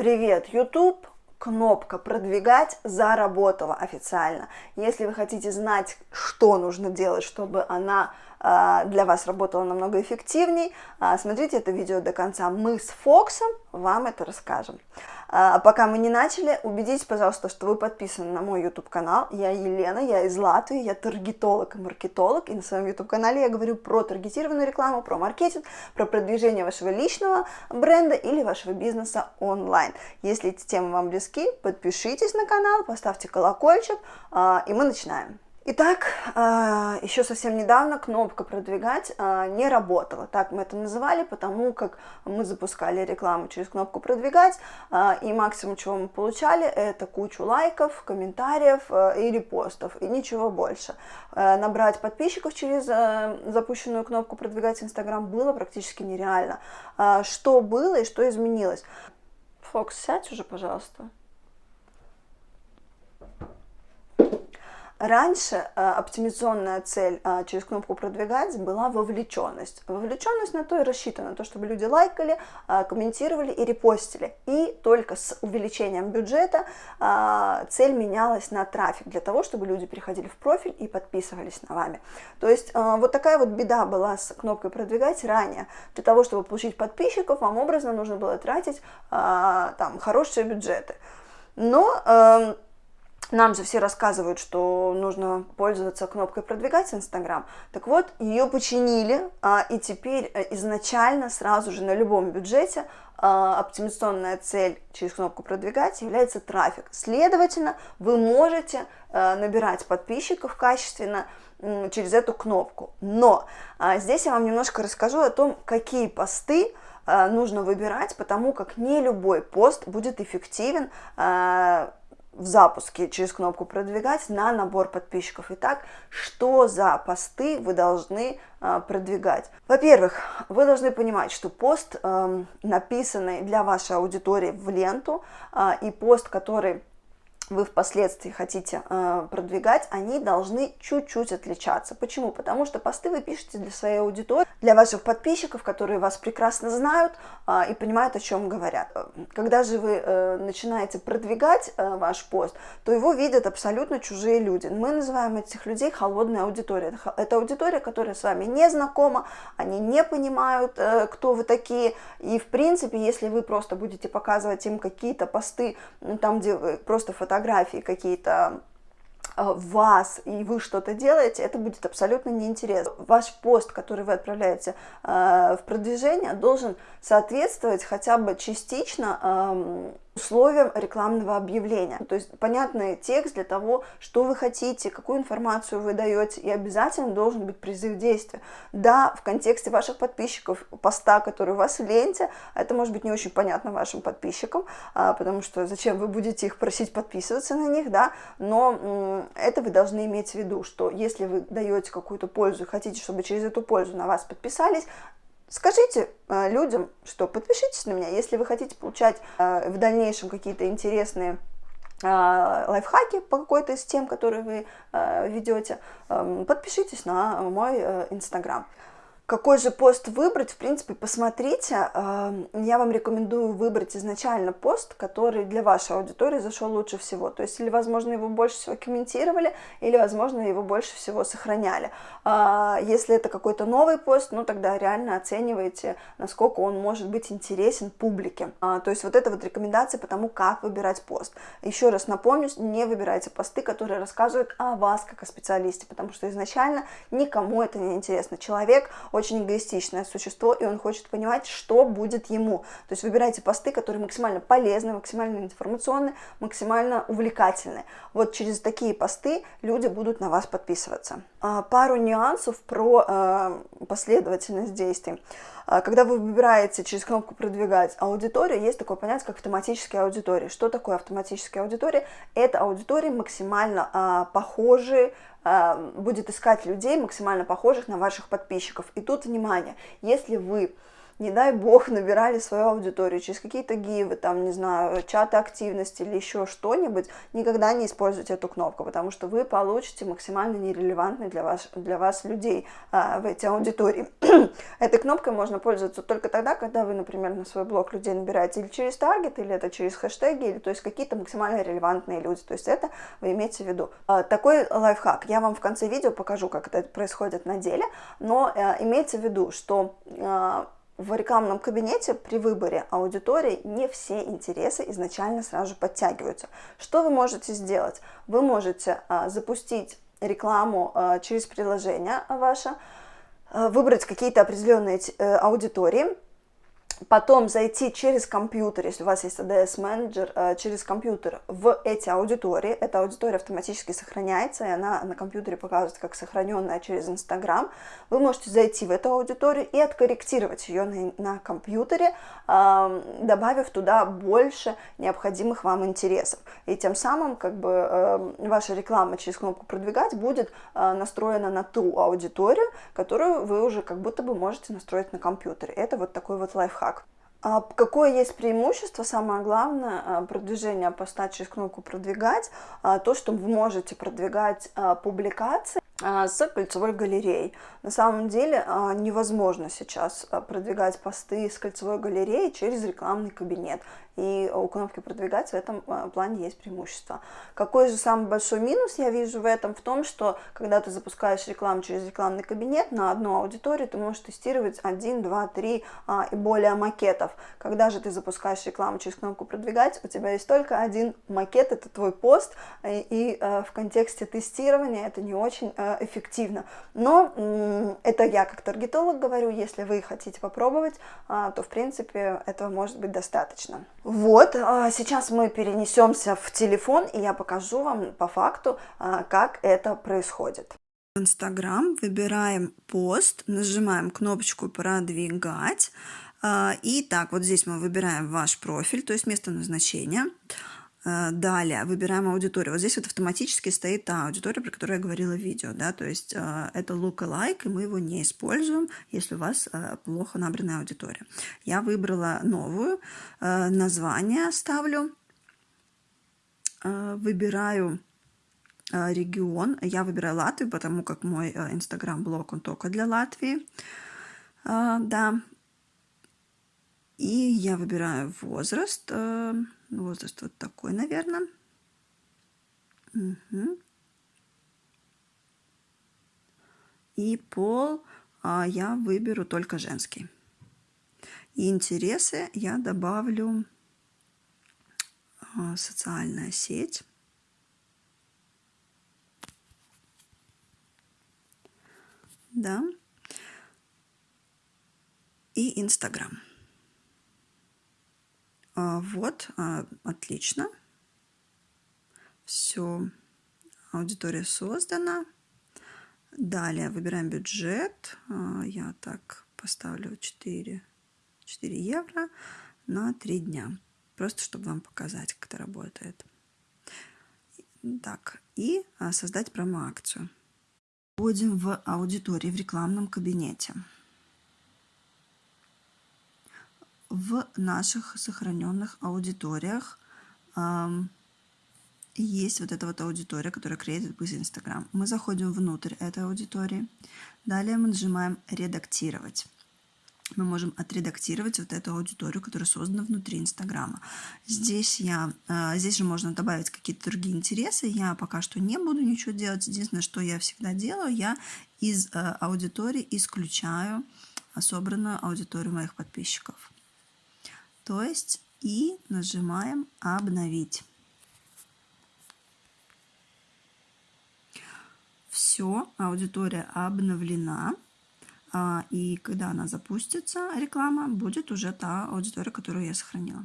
Привет, YouTube! Кнопка «Продвигать» заработала официально. Если вы хотите знать, что нужно делать, чтобы она для вас работала намного эффективней, э, смотрите это видео до конца. Мы с Фоксом вам это расскажем. А пока мы не начали, убедитесь, пожалуйста, что вы подписаны на мой YouTube-канал. Я Елена, я из Латвии, я таргетолог и маркетолог, и на своем YouTube-канале я говорю про таргетированную рекламу, про маркетинг, про продвижение вашего личного бренда или вашего бизнеса онлайн. Если эти темы вам близки, подпишитесь на канал, поставьте колокольчик, а, и мы начинаем. Итак, а, еще совсем недавно кнопка «Продвигать» а, не работала, так мы это называли, потому как мы запускали рекламу через кнопку «Продвигать», а, и максимум, чего мы получали, это кучу лайков, комментариев и репостов, и ничего больше. Набрать подписчиков через запущенную кнопку «Продвигать» Инстаграм было практически нереально. Что было и что изменилось? Фокс, сядь уже, пожалуйста. Раньше э, оптимизационная цель э, через кнопку «Продвигать» была вовлеченность. Вовлеченность на то и рассчитана, на то, чтобы люди лайкали, э, комментировали и репостили. И только с увеличением бюджета цель менялась на трафик, для того, чтобы люди переходили в профиль и подписывались на вами. То есть вот такая вот беда была с кнопкой «Продвигать» ранее. Для того, чтобы получить подписчиков, вам образно нужно было тратить там хорошие бюджеты. Но... Э, нам же все рассказывают, что нужно пользоваться кнопкой «Продвигать Инстаграм». Так вот, ее починили, а, и теперь э, изначально сразу же на любом бюджете а, оптимизационная цель через кнопку «Продвигать» является трафик. Следовательно, вы можете э, набирать подписчиков качественно через эту кнопку. Но а, здесь я вам немножко расскажу о том, какие посты нужно выбирать, потому как не любой пост будет эффективен в запуске через кнопку «Продвигать» на набор подписчиков. Итак, что за посты вы должны э, продвигать? Во-первых, вы должны понимать, что пост, э, написанный для вашей аудитории в ленту, э, и пост, который вы впоследствии хотите э, продвигать, они должны чуть-чуть отличаться. Почему? Потому что посты вы пишете для своей аудитории, для ваших подписчиков, которые вас прекрасно знают э, и понимают, о чем говорят. Когда же вы э, начинаете продвигать э, ваш пост, то его видят абсолютно чужие люди. Мы называем этих людей холодной аудиторией. Это аудитория, которая с вами не знакома, они не понимают, э, кто вы такие. И в принципе, если вы просто будете показывать им какие-то посты, там, где вы просто фотографии какие-то а, вас, и вы что-то делаете, это будет абсолютно неинтересно. Ваш пост, который вы отправляете э, в продвижение, должен соответствовать хотя бы частично э, условиям рекламного объявления. То есть понятный текст для того, что вы хотите, какую информацию вы даете, и обязательно должен быть призыв действия. Да, в контексте ваших подписчиков, поста, который у вас в ленте, это может быть не очень понятно вашим подписчикам, а, потому что зачем вы будете их просить подписываться на них, да, но это вы должны иметь в виду, что если вы даете какую-то пользу хотите, чтобы через эту пользу на вас подписались, Скажите э, людям, что подпишитесь на меня, если вы хотите получать э, в дальнейшем какие-то интересные э, лайфхаки по какой-то из тем, которые вы ведете, подпишитесь на мой э, инстаграм. Какой же пост выбрать, в принципе, посмотрите. Эм, я вам рекомендую выбрать изначально пост, который для вашей аудитории зашел лучше всего. То есть, или, возможно, его больше всего комментировали, или, возможно, его больше всего сохраняли. А, если это какой-то новый пост, ну, тогда реально оценивайте, насколько он может быть интересен публике. А, то есть, вот это вот рекомендация по тому, как выбирать пост. Еще раз напомню, не выбирайте посты, которые рассказывают о вас как о специалисте, потому что изначально никому это не интересно. Человек очень эгоистичное существо, и он хочет понимать, что будет ему. То есть выбирайте посты, которые максимально полезны, максимально информационны, максимально увлекательны. Вот через такие посты люди будут на вас подписываться. А, пару нюансов про а, последовательность действий. А, когда вы выбираете через кнопку «Продвигать аудиторию», есть такое понятие, как автоматические аудитории. Что такое автоматические аудитории? Это аудитории максимально похожие будет искать людей максимально похожих на ваших подписчиков. И тут, внимание, если вы не дай бог, набирали свою аудиторию через какие-то гивы, там, не знаю, чаты активности или еще что-нибудь, никогда не используйте эту кнопку, потому что вы получите максимально нерелевантных для вас, для вас людей а, в эти аудитории. Этой кнопкой можно пользоваться только тогда, когда вы, например, на свой блог людей набираете или через таргет, или это через хэштеги, или то есть какие-то максимально релевантные люди. То есть это вы имеете в виду. А, такой лайфхак. Я вам в конце видео покажу, как это происходит на деле, но э, имейте в виду, что э, в рекламном кабинете при выборе аудитории не все интересы изначально сразу подтягиваются. Что вы можете сделать? Вы можете а, запустить рекламу а, через приложение ваше, а, выбрать какие-то определенные э, аудитории, потом зайти через компьютер, если у вас есть ADS менеджер, э, через компьютер в эти аудитории. Эта аудитория автоматически сохраняется, и она на компьютере показывается как сохраненная через Инстаграм. Вы можете зайти в эту аудиторию и откорректировать ее на, на компьютере, добавив туда больше необходимых вам интересов. И тем самым как бы эм, ваша реклама через кнопку «Продвигать» будет э, настроена на ту аудиторию, которую вы уже как будто бы можете настроить на компьютере. Это вот такой вот лайфхак как. А какое есть преимущество, самое главное, а, продвижение поста через кнопку «Продвигать», а, то, что вы можете продвигать а, публикации с кольцевой галереей. На самом деле невозможно сейчас продвигать посты с кольцевой галереей через рекламный кабинет и у кнопки продвигать в этом а, плане есть преимущество. Какой же самый большой минус я вижу в этом? В том, что когда ты запускаешь рекламу через рекламный кабинет на одну аудиторию, ты можешь тестировать 1, 2, 3 а, и более макетов. Когда же ты запускаешь рекламу через кнопку продвигать, у тебя есть только один макет, это твой пост, и, и а, в контексте тестирования это не очень а, эффективно. Но это я как таргетолог говорю, если вы хотите попробовать, а, то в принципе этого может быть достаточно. Вот, а, сейчас мы перенесемся в телефон, и я покажу вам по факту, а, как это происходит. В Инстаграм выбираем пост, нажимаем кнопочку «Продвигать», а, и так, вот здесь мы выбираем ваш профиль, то есть место назначения. Э, далее выбираем аудиторию. Вот здесь вот автоматически стоит та аудитория, про которую я говорила в видео. Да? То есть э, это lookalike, и мы его не используем, если у вас э, плохо набранная аудитория. Я выбрала новую, название ставлю, выбираю регион. Я выбираю Латвию, потому как мой инстаграм-блог, он только для Латвии. Да. И я выбираю возраст. Возраст вот такой, наверное. Угу. И пол а, я выберу только женский. И интересы я добавлю а, социальная сеть. Да. И Инстаграм. А, вот, а, отлично. Все, аудитория создана. Далее выбираем бюджет. А, я так поставлю 4, 4 евро на 3 дня. Просто чтобы вам показать, как это работает. Так, и создать промо-акцию. Входим в аудитории в рекламном кабинете в наших сохраненных аудиториях есть вот эта вот аудитория, которая created with Instagram. Мы заходим внутрь этой аудитории. Далее мы нажимаем «Редактировать». Мы можем отредактировать вот эту аудиторию, которая создана внутри Инстаграма. Здесь, я, а, здесь же можно добавить какие-то другие интересы. Я пока что не буду ничего делать. Единственное, что я всегда делаю, я из а, аудитории исключаю собранную аудиторию моих подписчиков то есть и нажимаем «Обновить». Все, аудитория обновлена. А, и когда она запустится, реклама, будет уже та аудитория, которую я сохранила.